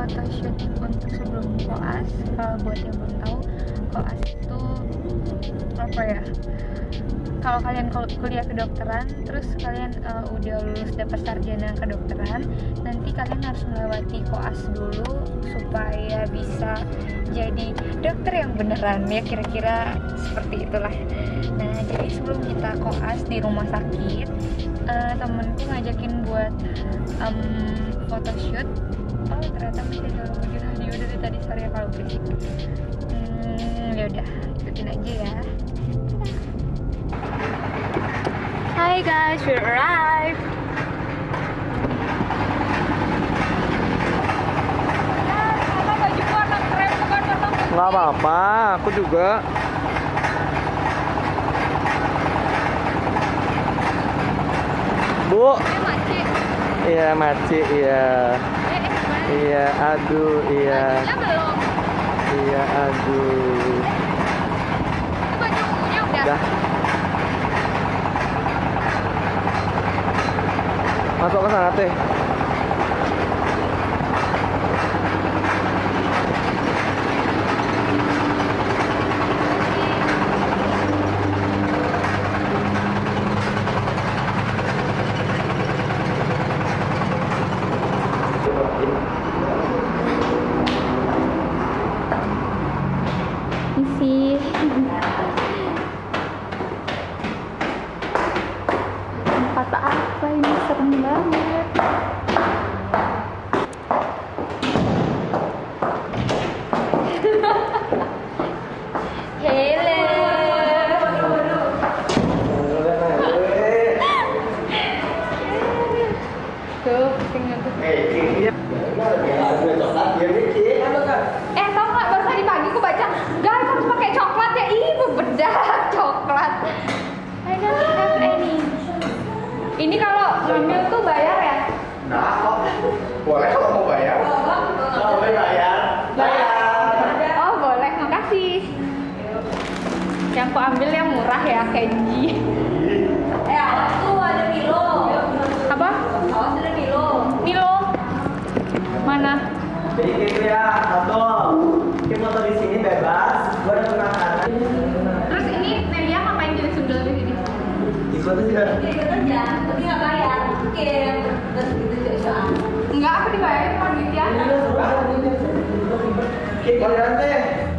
photoshoot untuk sebelum koas kalau buat yang belum tahu koas itu apa ya? Kalau kalian kul- kuliah kedokteran terus kalian uh, udah lulus dapat sarjana kedokteran nanti kalian harus melewati koas dulu supaya bisa jadi dokter yang beneran ya kira-kira seperti itulah. Nah jadi sebelum kita koas di rumah sakit uh, temenku ngajakin buat um, photoshoot oh ternyata masih ada baju radio dari tadi sore kalau berisik hmm, ya udah ikutin aja ya Hi guys, we arrived. Nggak apa-apa, aku juga. Bu, iya maci, iya. Iya, aduh, iya. belum. Iya, aduh. Itu udah. Dah. Masuk ke sana teh. Tuh, tinggal tuh. Eh tau nggak? Baru tadi pagi aku baca guys harus pakai coklat ya. Ih bebedah coklat. I don't have any ini kalau ngambil tuh bayar ya? Nah, kok? Boleh kalau mau bayar? Boleh bayar. oh boleh. Makasih. Yang aku ambil yang murah ya Kenji Jadi gitu ya, satu. Kita motor di sini bebas. Gua ada penanganan. terus ini Nelia ngapain jadi sundel di sini Ikut aja. Dia ikut aja, tapi nggak bayar. Oke, terus gitu jadi enggak aku dibayarin sama duitnya Kik giliran teh.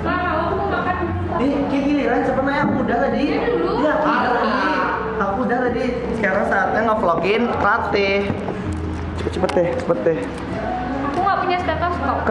nggak mau aku mau makan Di kik giliran sebenarnya aku udah tadi. Ya dulu. Iya, aku udah tadi. Aku udah tadi. Sekarang saatnya ngevlogin latih. Cepet cepet deh, cepet deh.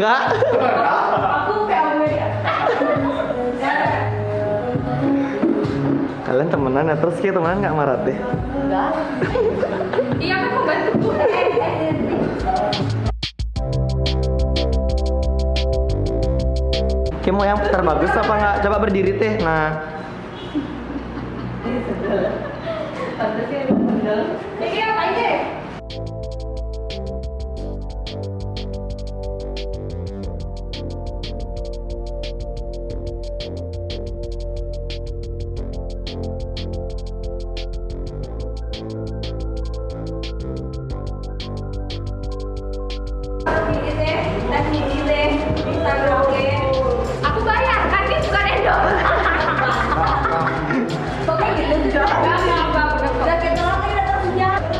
Enggak. Ya. Kalian temenan ya terus kita temenan nggak marah deh. Enggak. Iya kan mau bantu. Eh. Kayak mau yang terbagus apa nggak? Coba berdiri teh. Nah, Ini apa aja? Gini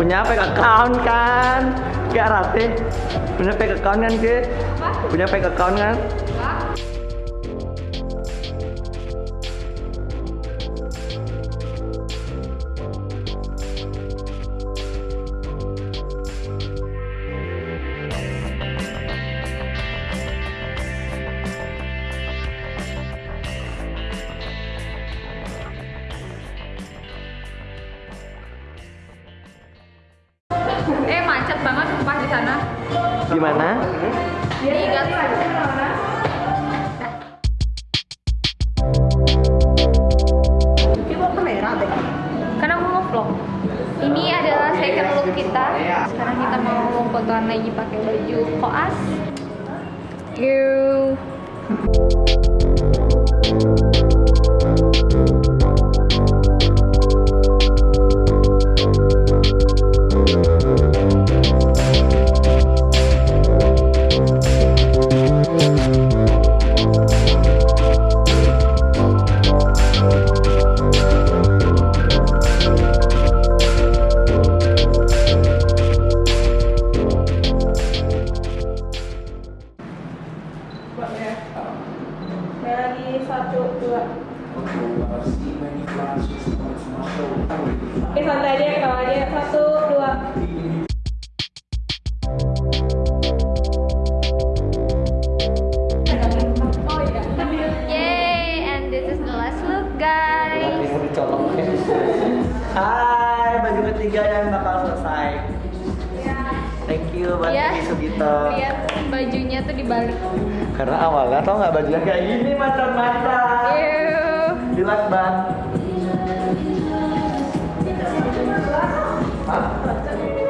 punya fake account kan? Gak rate. Punya fake account kan ke? Punya fake account kan? Di mana? Di. Karena aku mau vlog. Ini adalah second look kita. Sekarang kita mau fotoan lagi pakai baju koas. You. Oke santai aja ketawa aja satu dua Yay, and this is the last look, guys. Hai, baju ketiga yang bakal selesai. Thank you buat Titi Sugito. lihat bajunya tuh dibalik. Karena awalnya tau nggak bajunya kayak gini macam-macam. Jelas. Udah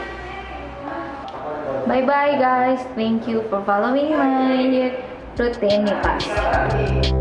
Bye bye guys. Thank you for following my routine.